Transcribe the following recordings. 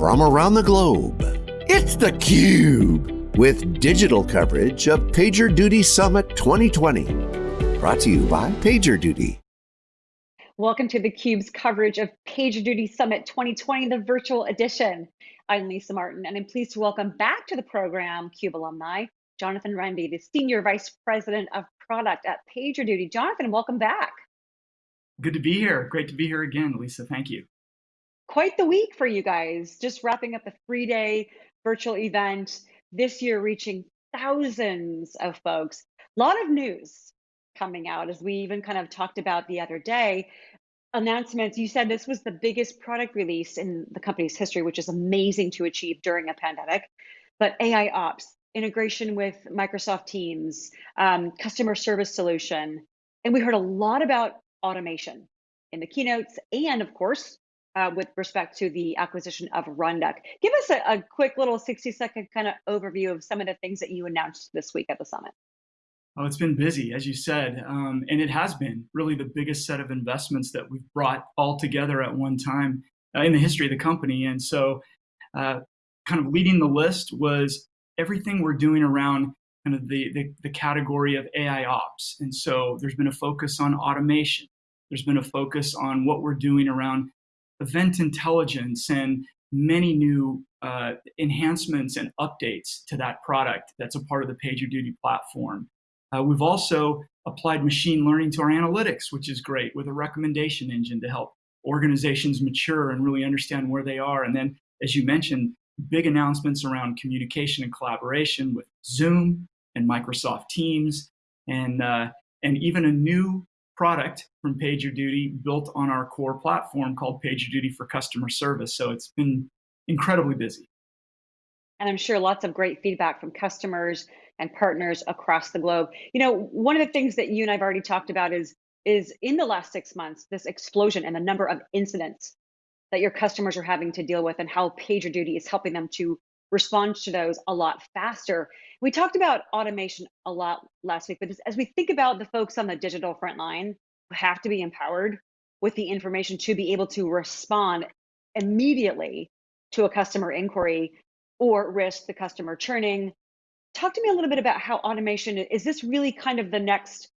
from around the globe. It's theCUBE, with digital coverage of PagerDuty Summit 2020. Brought to you by PagerDuty. Welcome to theCUBE's coverage of PagerDuty Summit 2020, the virtual edition. I'm Lisa Martin, and I'm pleased to welcome back to the program CUBE alumni, Jonathan Rende, the Senior Vice President of Product at PagerDuty. Jonathan, welcome back. Good to be here. Great to be here again, Lisa. Thank you quite the week for you guys. Just wrapping up a three day virtual event this year, reaching thousands of folks. A lot of news coming out as we even kind of talked about the other day. Announcements, you said this was the biggest product release in the company's history, which is amazing to achieve during a pandemic. But AI Ops, integration with Microsoft Teams, um, customer service solution. And we heard a lot about automation in the keynotes and, of course, uh, with respect to the acquisition of Rundeck. Give us a, a quick little 60 second kind of overview of some of the things that you announced this week at the summit. Oh, it's been busy, as you said, um, and it has been really the biggest set of investments that we've brought all together at one time uh, in the history of the company. And so, uh, kind of leading the list was everything we're doing around kind of the, the, the category of AI ops. And so, there's been a focus on automation. There's been a focus on what we're doing around event intelligence and many new uh, enhancements and updates to that product that's a part of the PagerDuty platform. Uh, we've also applied machine learning to our analytics, which is great, with a recommendation engine to help organizations mature and really understand where they are. And then, as you mentioned, big announcements around communication and collaboration with Zoom and Microsoft Teams, and, uh, and even a new product from PagerDuty built on our core platform called PagerDuty for Customer Service. So it's been incredibly busy. And I'm sure lots of great feedback from customers and partners across the globe. You know, one of the things that you and I've already talked about is is in the last six months, this explosion and the number of incidents that your customers are having to deal with and how PagerDuty is helping them to respond to those a lot faster. We talked about automation a lot last week, but as we think about the folks on the digital front line who have to be empowered with the information to be able to respond immediately to a customer inquiry or risk the customer churning. Talk to me a little bit about how automation is this really kind of the next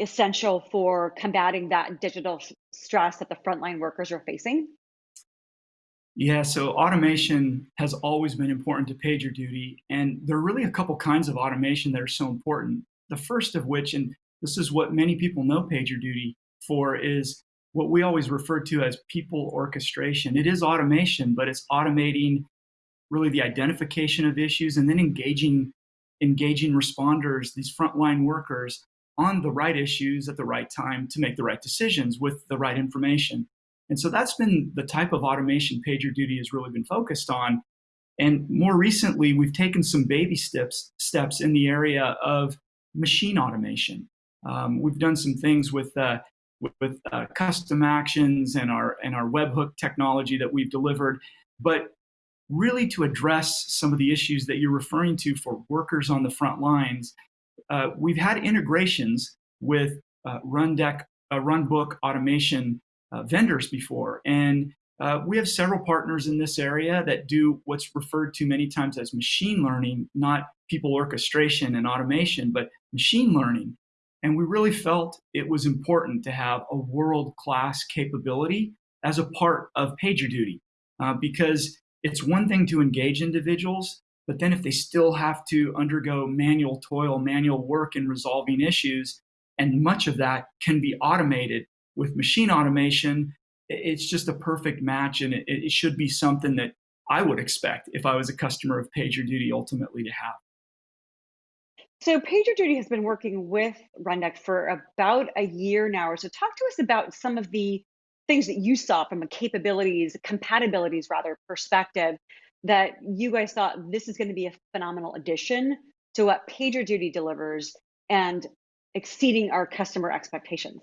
essential for combating that digital stress that the frontline workers are facing? Yeah, so automation has always been important to PagerDuty, and there are really a couple kinds of automation that are so important. The first of which, and this is what many people know PagerDuty for, is what we always refer to as people orchestration. It is automation, but it's automating really the identification of issues and then engaging engaging responders, these frontline workers, on the right issues at the right time to make the right decisions with the right information. And so that's been the type of automation PagerDuty has really been focused on. And more recently, we've taken some baby steps, steps in the area of machine automation. Um, we've done some things with, uh, with, with uh, custom actions and our, and our webhook technology that we've delivered. But really to address some of the issues that you're referring to for workers on the front lines, uh, we've had integrations with uh, Rundeck, uh, Runbook automation vendors before. And uh, we have several partners in this area that do what's referred to many times as machine learning, not people orchestration and automation, but machine learning. And we really felt it was important to have a world-class capability as a part of PagerDuty, uh, because it's one thing to engage individuals, but then if they still have to undergo manual toil, manual work in resolving issues, and much of that can be automated with machine automation, it's just a perfect match and it, it should be something that I would expect if I was a customer of PagerDuty ultimately to have. So PagerDuty has been working with Rundeck for about a year now. or So talk to us about some of the things that you saw from a capabilities, compatibilities rather, perspective that you guys thought this is going to be a phenomenal addition to what PagerDuty delivers and exceeding our customer expectations.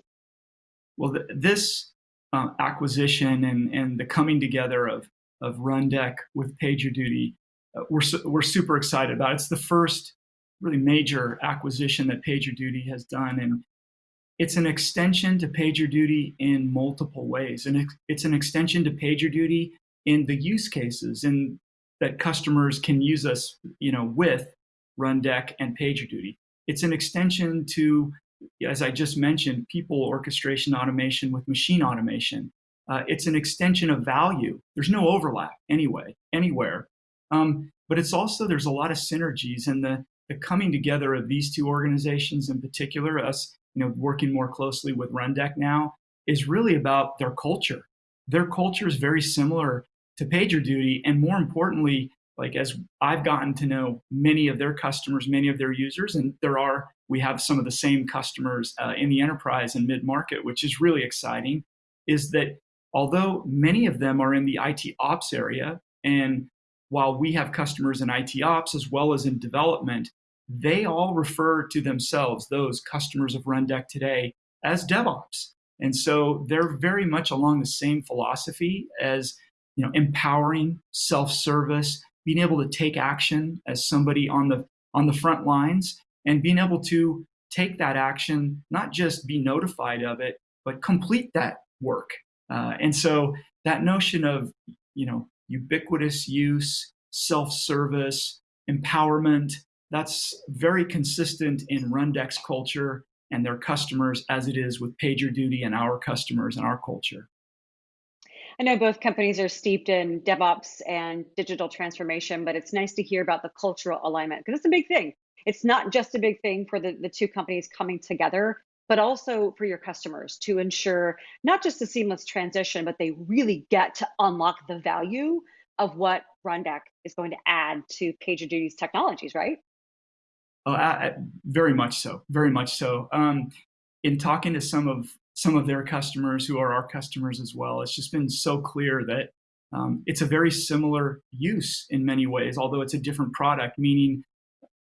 Well, th this uh, acquisition and, and the coming together of, of Rundeck with PagerDuty, uh, we're, su we're super excited about. It's the first really major acquisition that PagerDuty has done. And it's an extension to PagerDuty in multiple ways. And it's an extension to PagerDuty in the use cases and that customers can use us, you know, with Rundeck and PagerDuty. It's an extension to, as I just mentioned, people orchestration automation with machine automation. Uh, it's an extension of value. There's no overlap anyway, anywhere. Um, but it's also, there's a lot of synergies and the, the coming together of these two organizations in particular, us, you know, working more closely with Rundeck now, is really about their culture. Their culture is very similar to PagerDuty, and more importantly, like as I've gotten to know many of their customers, many of their users, and there are, we have some of the same customers uh, in the enterprise and mid-market, which is really exciting, is that although many of them are in the IT ops area, and while we have customers in IT ops as well as in development, they all refer to themselves, those customers of Rundeck today, as DevOps. And so they're very much along the same philosophy as you know, empowering, self-service, being able to take action as somebody on the on the front lines, and being able to take that action, not just be notified of it, but complete that work. Uh, and so that notion of you know ubiquitous use, self-service, empowerment, that's very consistent in Rundeck's culture and their customers as it is with PagerDuty and our customers and our culture. I know both companies are steeped in DevOps and digital transformation, but it's nice to hear about the cultural alignment because it's a big thing. It's not just a big thing for the, the two companies coming together, but also for your customers to ensure not just a seamless transition, but they really get to unlock the value of what Rundeck is going to add to PagerDuty's technologies, right? Oh, I, very much so, very much so. Um, in talking to some of some of their customers who are our customers as well, it's just been so clear that um, it's a very similar use in many ways, although it's a different product, meaning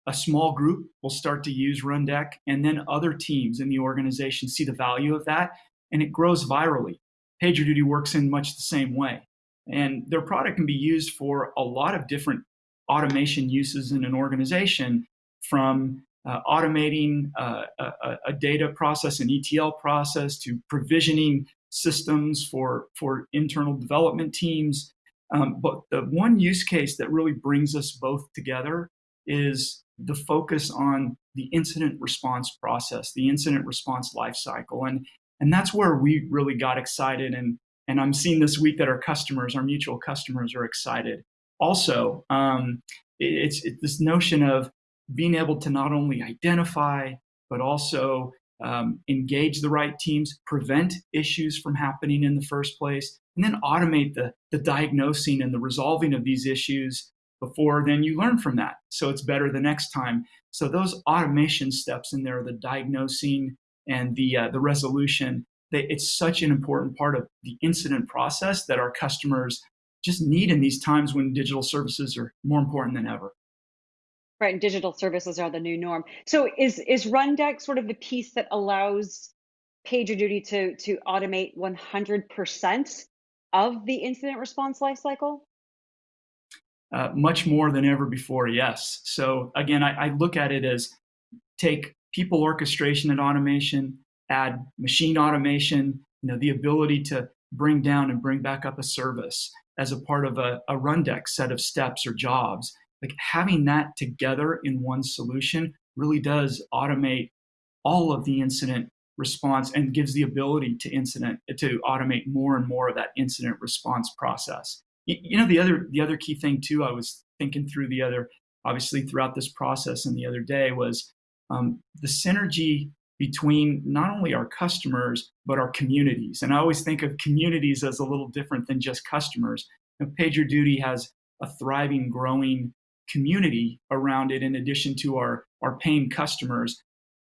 a small group will start to use Rundeck and then other teams in the organization see the value of that and it grows virally. PagerDuty works in much the same way. And their product can be used for a lot of different automation uses in an organization from uh, automating uh, a, a, data process, an ETL process, to provisioning systems for, for internal development teams. Um, but the one use case that really brings us both together is the focus on the incident response process, the incident response lifecycle. And, and that's where we really got excited. And, and I'm seeing this week that our customers, our mutual customers are excited. Also, um, it's, it's this notion of being able to not only identify, but also um, engage the right teams, prevent issues from happening in the first place, and then automate the, the diagnosing and the resolving of these issues before then you learn from that. So it's better the next time. So those automation steps in there, the diagnosing and the, uh, the resolution, they, it's such an important part of the incident process that our customers just need in these times when digital services are more important than ever. Right, and digital services are the new norm. So is is Rundeck sort of the piece that allows PagerDuty to to automate 100% of the incident response lifecycle? Uh, much more than ever before, yes. So again, I, I look at it as take people orchestration and automation, add machine automation, you know, the ability to bring down and bring back up a service as a part of a, a Rundeck set of steps or jobs like having that together in one solution really does automate all of the incident response and gives the ability to incident to automate more and more of that incident response process. You know, the other the other key thing too, I was thinking through the other, obviously throughout this process and the other day was um, the synergy between not only our customers, but our communities. And I always think of communities as a little different than just customers. And PagerDuty has a thriving, growing community around it in addition to our, our paying customers.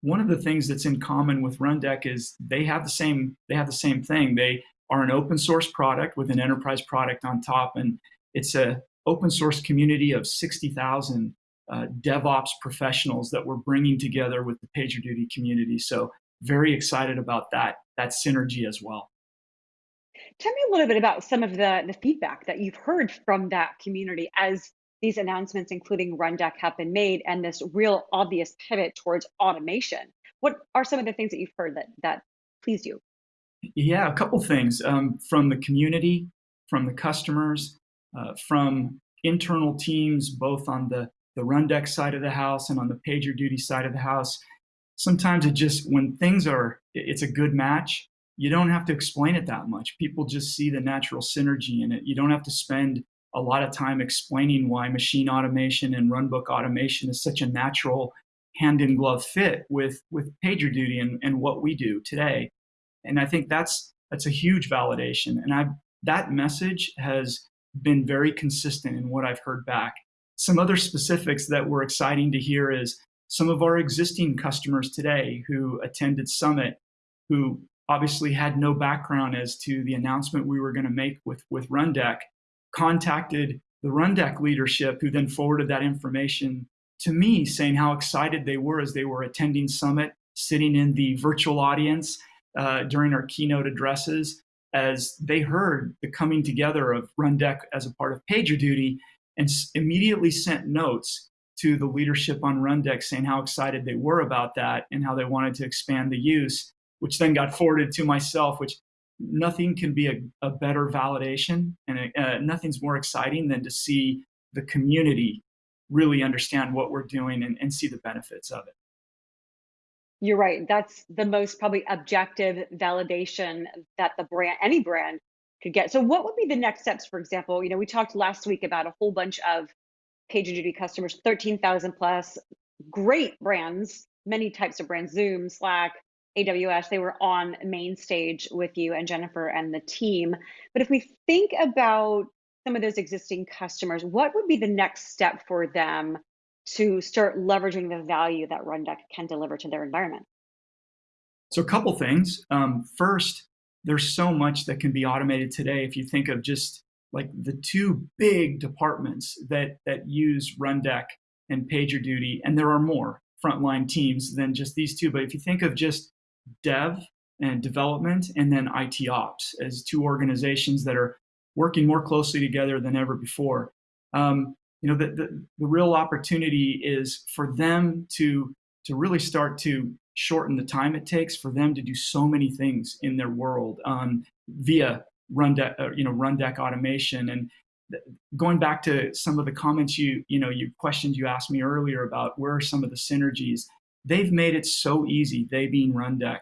One of the things that's in common with Rundeck is they have the same they have the same thing. They are an open source product with an enterprise product on top, and it's a open source community of 60,000 uh, DevOps professionals that we're bringing together with the PagerDuty community. So very excited about that that synergy as well. Tell me a little bit about some of the, the feedback that you've heard from that community as these announcements, including Rundeck, have been made and this real obvious pivot towards automation. What are some of the things that you've heard that, that pleased you? Yeah, a couple things um, from the community, from the customers, uh, from internal teams, both on the, the Rundeck side of the house and on the PagerDuty side of the house. Sometimes it just, when things are, it's a good match, you don't have to explain it that much. People just see the natural synergy in it. You don't have to spend a lot of time explaining why machine automation and runbook automation is such a natural hand in glove fit with with PagerDuty and, and what we do today. And I think that's that's a huge validation. And I that message has been very consistent in what I've heard back. Some other specifics that were exciting to hear is some of our existing customers today who attended Summit, who obviously had no background as to the announcement we were going to make with, with Rundeck, contacted the Rundeck leadership, who then forwarded that information to me, saying how excited they were as they were attending Summit, sitting in the virtual audience uh, during our keynote addresses, as they heard the coming together of Rundeck as a part of PagerDuty, and immediately sent notes to the leadership on Rundeck saying how excited they were about that and how they wanted to expand the use, which then got forwarded to myself, which nothing can be a, a better validation and uh, nothing's more exciting than to see the community really understand what we're doing and, and see the benefits of it. You're right. That's the most probably objective validation that the brand, any brand could get. So what would be the next steps, for example? You know, we talked last week about a whole bunch of page duty customers, 13,000 plus, great brands, many types of brands, Zoom, Slack, AWS, they were on main stage with you and Jennifer and the team. But if we think about some of those existing customers, what would be the next step for them to start leveraging the value that Rundeck can deliver to their environment? So a couple things. Um, first, there's so much that can be automated today. If you think of just like the two big departments that that use Rundeck and PagerDuty, and there are more frontline teams than just these two. But if you think of just dev and development and then IT ops as two organizations that are working more closely together than ever before. Um, you know, the, the, the real opportunity is for them to, to really start to shorten the time it takes for them to do so many things in their world um, via Rundeck, uh, you know, Rundeck automation. And going back to some of the comments you, you know, you questions you asked me earlier about where are some of the synergies, they've made it so easy, they being Rundeck,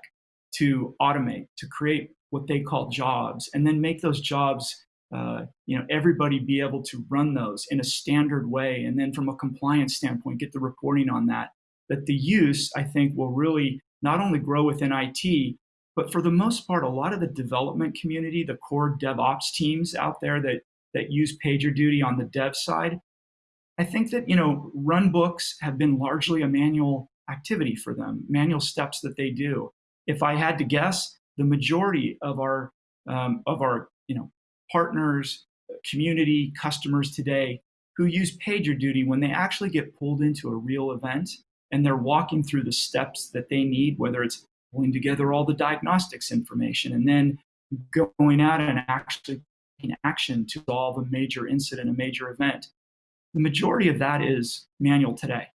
to automate, to create what they call jobs, and then make those jobs, uh, you know, everybody be able to run those in a standard way. And then from a compliance standpoint, get the reporting on that. That the use, I think, will really not only grow within IT, but for the most part, a lot of the development community, the core DevOps teams out there that, that use PagerDuty on the dev side, I think that, you know, run books have been largely a manual activity for them, manual steps that they do. If I had to guess, the majority of our um, of our you know partners, community, customers today who use PagerDuty when they actually get pulled into a real event and they're walking through the steps that they need, whether it's pulling together all the diagnostics information and then going out and actually taking action to solve a major incident, a major event. The majority of that is manual today.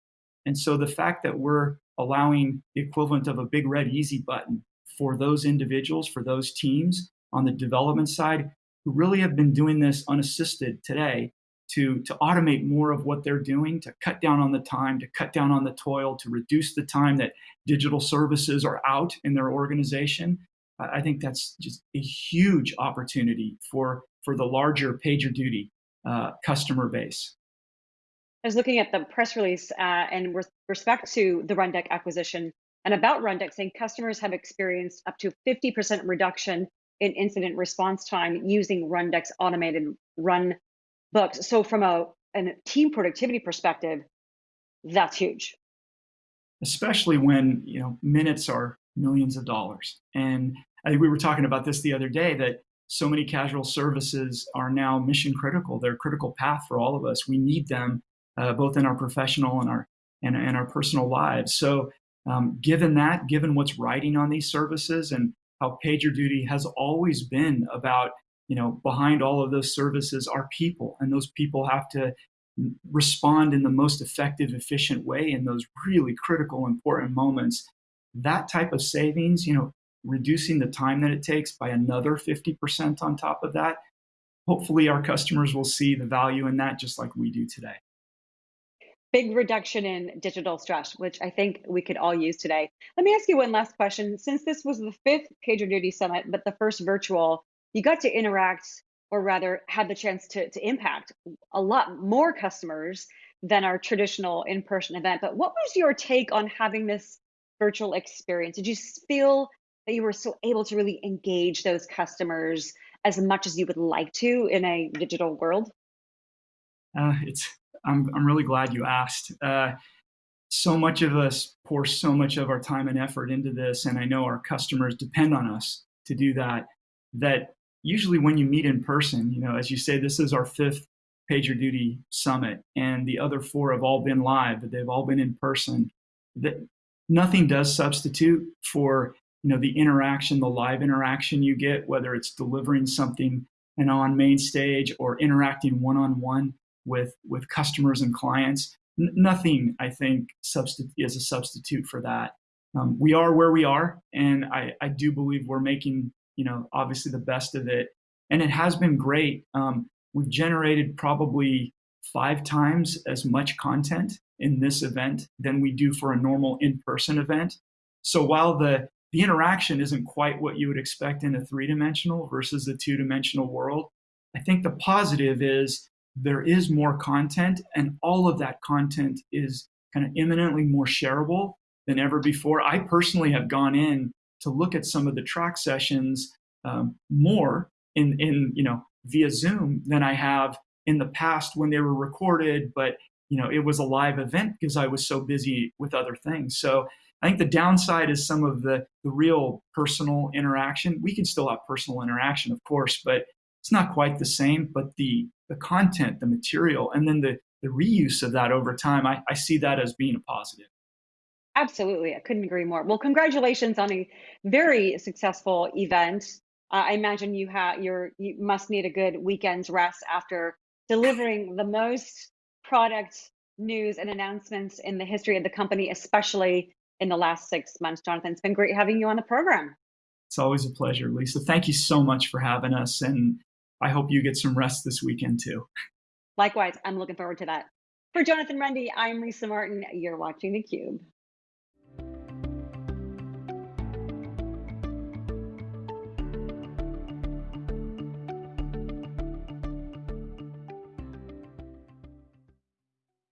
And so the fact that we're allowing the equivalent of a big red easy button for those individuals, for those teams on the development side who really have been doing this unassisted today to, to automate more of what they're doing, to cut down on the time, to cut down on the toil, to reduce the time that digital services are out in their organization. I think that's just a huge opportunity for, for the larger PagerDuty uh, customer base. I was looking at the press release uh, and with respect to the Rundeck acquisition and about Rundeck saying customers have experienced up to 50% reduction in incident response time using Rundeck's automated run books. So from a, a team productivity perspective, that's huge. Especially when you know minutes are millions of dollars. And I think we were talking about this the other day that so many casual services are now mission critical. They're critical path for all of us. We need them uh, both in our professional and our and, and our personal lives. So um, given that, given what's riding on these services and how PagerDuty has always been about, you know, behind all of those services are people, and those people have to respond in the most effective, efficient way in those really critical, important moments. That type of savings, you know, reducing the time that it takes by another 50% on top of that, hopefully our customers will see the value in that just like we do today. Big reduction in digital stress, which I think we could all use today. Let me ask you one last question. Since this was the fifth PagerDuty Summit, but the first virtual, you got to interact or rather had the chance to, to impact a lot more customers than our traditional in-person event. But what was your take on having this virtual experience? Did you feel that you were so able to really engage those customers as much as you would like to in a digital world? Uh, it's I'm I'm really glad you asked. Uh, so much of us pour so much of our time and effort into this, and I know our customers depend on us to do that. That usually when you meet in person, you know, as you say, this is our fifth PagerDuty Summit, and the other four have all been live, but they've all been in person. That nothing does substitute for you know the interaction, the live interaction you get, whether it's delivering something and on main stage or interacting one on one with with customers and clients. N nothing, I think, is a substitute for that. Um, we are where we are, and I, I do believe we're making you know obviously the best of it, and it has been great. Um, we've generated probably five times as much content in this event than we do for a normal in-person event. So while the the interaction isn't quite what you would expect in a three-dimensional versus a two-dimensional world, I think the positive is there is more content and all of that content is kind of imminently more shareable than ever before. I personally have gone in to look at some of the track sessions um, more in, in, you know, via Zoom than I have in the past when they were recorded, but you know, it was a live event because I was so busy with other things. So I think the downside is some of the, the real personal interaction. We can still have personal interaction, of course, but it's not quite the same. But the, the content, the material, and then the, the reuse of that over time, I, I see that as being a positive. Absolutely. I couldn't agree more. Well, congratulations on a very successful event. Uh, I imagine you have your you must need a good weekend's rest after delivering the most product news and announcements in the history of the company, especially in the last six months. Jonathan, it's been great having you on the program. It's always a pleasure, Lisa. Thank you so much for having us. And I hope you get some rest this weekend too. Likewise, I'm looking forward to that. For Jonathan Rende, I'm Lisa Martin. You're watching theCUBE.